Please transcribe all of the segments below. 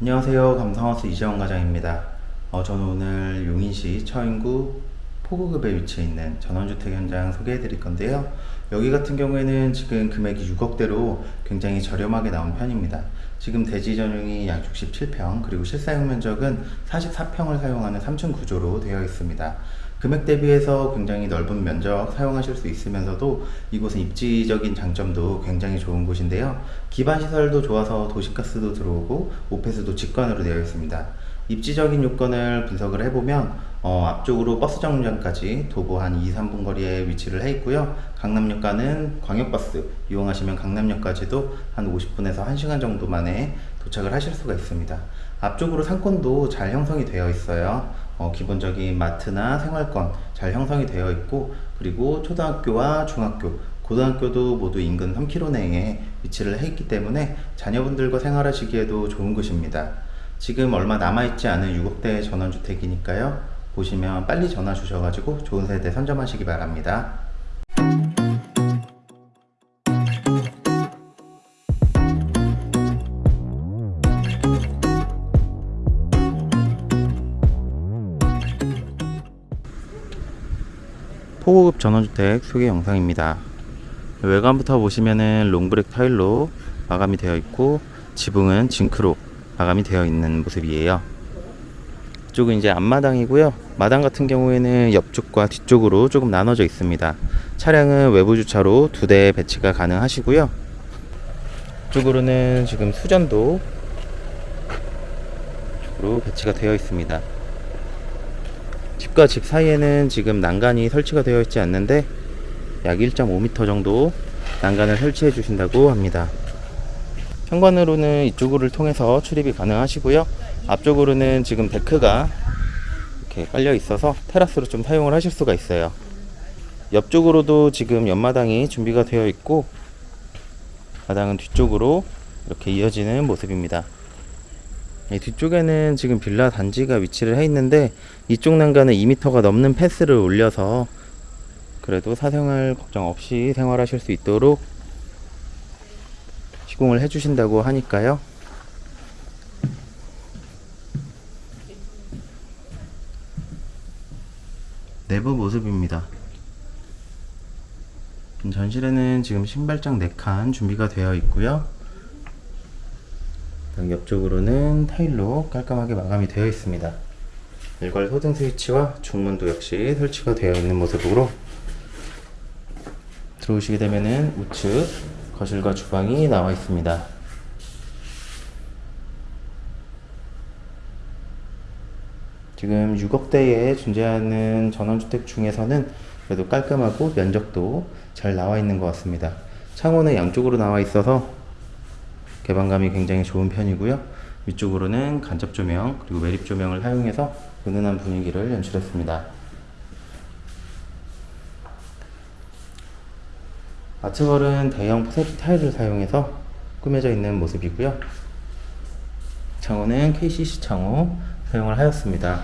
안녕하세요. 감성하우스 이재원 과장입니다. 어, 저는 오늘 용인시 처인구 포구급에 위치해 있는 전원주택 현장 소개해 드릴 건데요. 여기 같은 경우에는 지금 금액이 6억대로 굉장히 저렴하게 나온 편입니다. 지금 대지 전용이 약 67평 그리고 실사용 면적은 44평을 사용하는 3층 구조로 되어 있습니다. 금액 대비해서 굉장히 넓은 면적 사용하실 수 있으면서도 이곳은 입지적인 장점도 굉장히 좋은 곳인데요. 기반 시설도 좋아서 도시가스도 들어오고 오페스도 직관으로 되어 있습니다. 입지적인 요건을 분석을 해보면 어, 앞쪽으로 버스 정류장까지 도보 한 2, 3분 거리에 위치를 해 있고요. 강남역과는 광역버스 이용하시면 강남역까지도 한 50분에서 1시간 정도 만에 도착을 하실 수가 있습니다. 앞쪽으로 상권도 잘 형성이 되어 있어요. 어, 기본적인 마트나 생활권 잘 형성이 되어 있고 그리고 초등학교와 중학교 고등학교도 모두 인근 3km 내에 위치를 해 있기 때문에 자녀분들과 생활하시기에도 좋은 곳입니다. 지금 얼마 남아있지 않은 6억대 전원주택이니까요. 보시면 빨리 전화 주셔가지고 좋은 세대 선점하시기 바랍니다. 포고급 전원주택 소개 영상입니다. 외관부터 보시면은 롱브렉 타일로 마감이 되어 있고 지붕은 징크로 마감이 되어 있는 모습이에요. 이쪽은 이제 앞마당이고요. 마당 같은 경우에는 옆쪽과 뒤쪽으로 조금 나눠져 있습니다. 차량은 외부 주차로 두 대 배치가 가능하시고요. 이쪽으로는 지금 수전도 쪽으로 배치가 되어 있습니다. 집과 집 사이에는 지금 난간이 설치가 되어 있지 않는데 약 1.5m 정도 난간을 설치해 주신다고 합니다. 현관으로는 이쪽을 통해서 출입이 가능하시고요. 앞쪽으로는 지금 데크가 이렇게 깔려 있어서 테라스로 좀 사용을 하실 수가 있어요. 옆쪽으로도 지금 옆마당이 준비가 되어 있고 마당은 뒤쪽으로 이렇게 이어지는 모습입니다. 이 뒤쪽에는 지금 빌라 단지가 위치를 해 있는데 이쪽 난간은 2m가 넘는 패스를 올려서 그래도 사생활 걱정 없이 생활하실 수 있도록 시공을 해 주신다고 하니까요. 내부 모습입니다. 전실에는 지금 신발장 4칸 준비가 되어 있고요. 옆쪽으로는 타일로 깔끔하게 마감이 되어 있습니다. 일괄 소등 스위치와 중문도 역시 설치가 되어 있는 모습으로 들어오시게 되면은 우측 거실과 주방이 나와 있습니다. 지금 6억대에 존재하는 전원주택 중에서는 그래도 깔끔하고 면적도 잘 나와 있는 것 같습니다. 창호는 양쪽으로 나와 있어서 개방감이 굉장히 좋은 편이고요. 위쪽으로는 간접 조명 그리고 매립 조명을 사용해서 은은한 분위기를 연출했습니다. 아트월은 대형 포세트 타일을 사용해서 꾸며져 있는 모습이고요. 창호는 KCC 창호 사용을 하였습니다.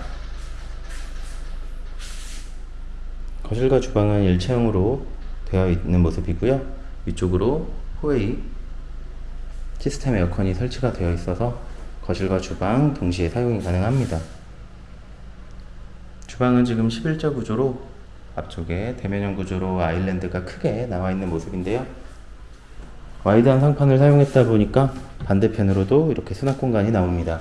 거실과 주방은 일체형으로 되어 있는 모습이고요. 위쪽으로 호웨이 시스템 에어컨이 설치가 되어 있어서 거실과 주방 동시에 사용이 가능합니다. 주방은 지금 11자 구조로 앞쪽에 대면형 구조로 아일랜드가 크게 나와 있는 모습인데요. 와이드한 상판을 사용했다 보니까 반대편으로도 이렇게 수납 공간이 나옵니다.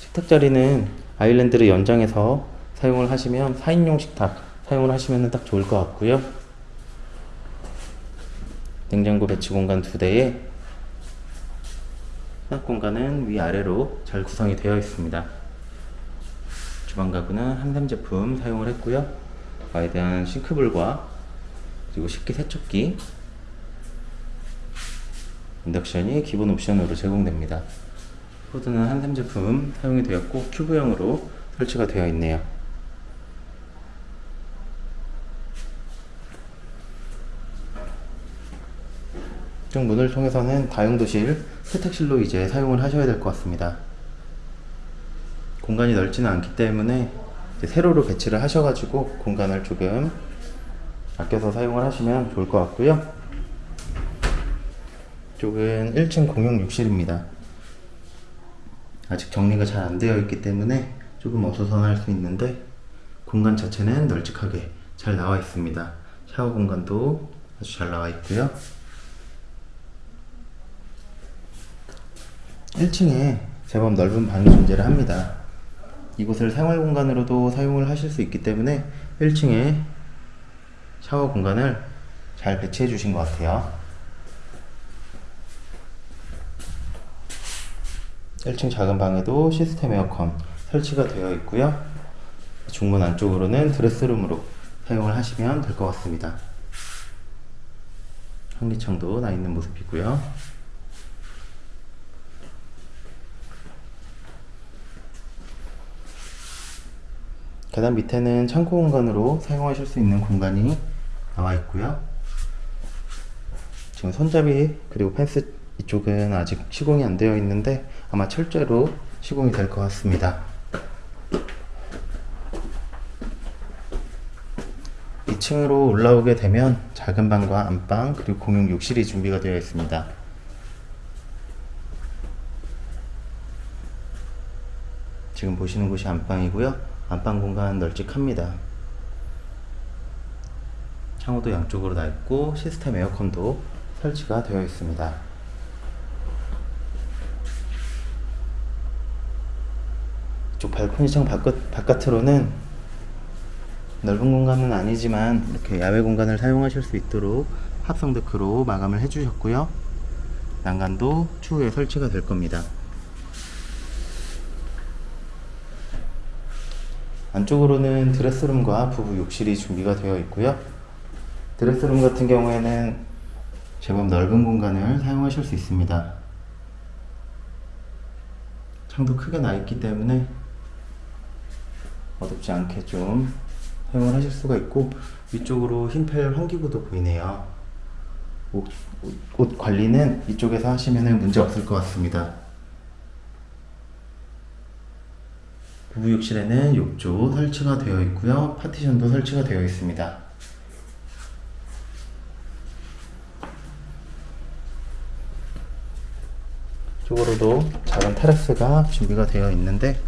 식탁 자리는 아일랜드를 연장해서 사용을 하시면 4인용 식탁 사용을 하시면 딱 좋을 것 같고요. 냉장고 배치 공간 두 대에 수납 공간은 위아래로 잘 구성이 되어 있습니다. 주방 가구는 한샘 제품 사용을 했고요. 와이드한 싱크볼과 그리고 식기 세척기 인덕션이 기본 옵션으로 제공됩니다. 후드는 한샘 제품 사용이 되었고 큐브형으로 설치가 되어 있네요. 이쪽 문을 통해서는 다용도실, 세탁실로 이제 사용을 하셔야 될 것 같습니다. 공간이 넓지는 않기 때문에 세로로 배치를 하셔가지고 공간을 조금 아껴서 사용을 하시면 좋을 것 같고요. 이쪽은 1층 공용 욕실입니다. 아직 정리가 잘 안 되어 있기 때문에 조금 어수선할 수 있는데 공간 자체는 널찍하게 잘 나와 있습니다. 샤워 공간도 아주 잘 나와 있고요. 1층에 제법 넓은 방이 존재를 합니다. 이곳을 생활 공간으로도 사용을 하실 수 있기 때문에 1층에 샤워 공간을 잘 배치해 주신 것 같아요. 1층 작은 방에도 시스템 에어컨 설치가 되어 있고요. 중문 안쪽으로는 드레스룸으로 사용을 하시면 될 것 같습니다. 환기창도 나 있는 모습이고요. 계단 밑에는 창고 공간으로 사용하실 수 있는 공간이 나와 있고요. 지금 손잡이 그리고 펜스 이쪽은 아직 시공이 안 되어 있는데 아마 철제로 시공이 될 것 같습니다. 2층으로 올라오게 되면 작은 방과 안방 그리고 공용 욕실이 준비가 되어 있습니다. 지금 보시는 곳이 안방이고요. 안방 공간 널찍합니다. 창호도 양쪽으로 나 있고 시스템 에어컨도 설치가 되어 있습니다. 이쪽 발코니 창 바깥, 바깥으로는 넓은 공간은 아니지만 이렇게 야외 공간을 사용하실 수 있도록 합성 데크로 마감을 해주셨고요. 난간도 추후에 설치가 될 겁니다. 안쪽으로는 드레스룸과 부부 욕실이 준비가 되어 있고요. 드레스룸 같은 경우에는 제법 넓은 공간을 사용하실 수 있습니다. 창도 크게 나 있기 때문에 어둡지 않게 좀 사용을 하실 수가 있고 위쪽으로 흰펠 환기구도 보이네요. 옷, 옷, 옷 관리는 이쪽에서 하시면 문제 없을 것 같습니다. 부부욕실에는 욕조 설치가 되어 있고요. 파티션도 설치가 되어 있습니다. 쪽으로도 작은 테라스가 준비가 되어 있는데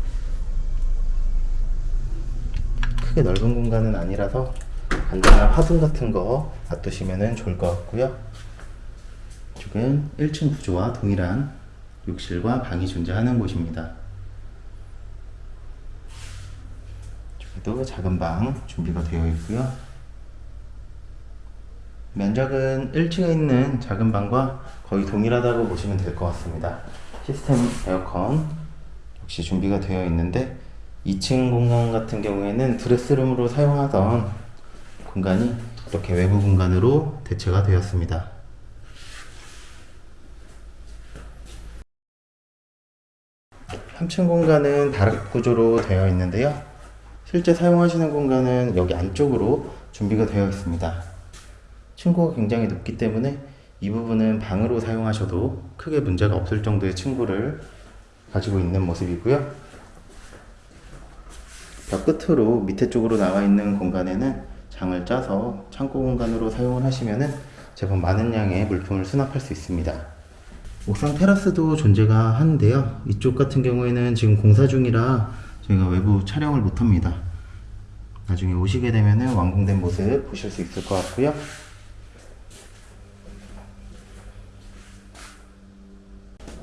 크게 넓은 공간은 아니라서 간단한 화분 같은 거 놔두시면 좋을 것 같고요. 이쪽은 1층 구조와 동일한 욕실과 방이 존재하는 곳입니다. 이쪽에도 작은 방 준비가 되어 있고요. 면적은 1층에 있는 작은 방과 거의 동일하다고 보시면 될 것 같습니다. 시스템 에어컨 역시 준비가 되어 있는데 2층 공간 같은 경우에는 드레스룸으로 사용하던 공간이 이렇게 외부 공간으로 대체가 되었습니다. 3층 공간은 다락 구조로 되어 있는데요. 실제 사용하시는 공간은 여기 안쪽으로 준비가 되어 있습니다. 층고가 굉장히 높기 때문에 이 부분은 방으로 사용하셔도 크게 문제가 없을 정도의 층고를 가지고 있는 모습이고요. 벽 끝으로 밑에 쪽으로 나와 있는 공간에는 장을 짜서 창고 공간으로 사용을 하시면은 제법 많은 양의 물품을 수납할 수 있습니다. 옥상 테라스도 존재가 하는데요. 이쪽 같은 경우에는 지금 공사 중이라 저희가 외부 촬영을 못합니다. 나중에 오시게 되면은 완공된 모습 보실 수 있을 것 같고요.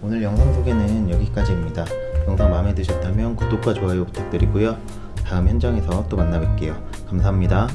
오늘 영상 소개는 여기까지입니다. 영상 마음에 드셨다면 구독과 좋아요 부탁드리고요. 다음 현장에서 또 만나 뵐게요. 감사합니다.